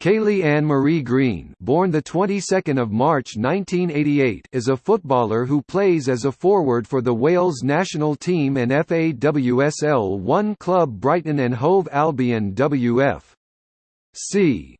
Kayleigh Ann Marie Green, born the 22nd of March 1988, is a footballer who plays as a forward for the Wales national team and FAWSL 1 club Brighton and Hove Albion WF. C.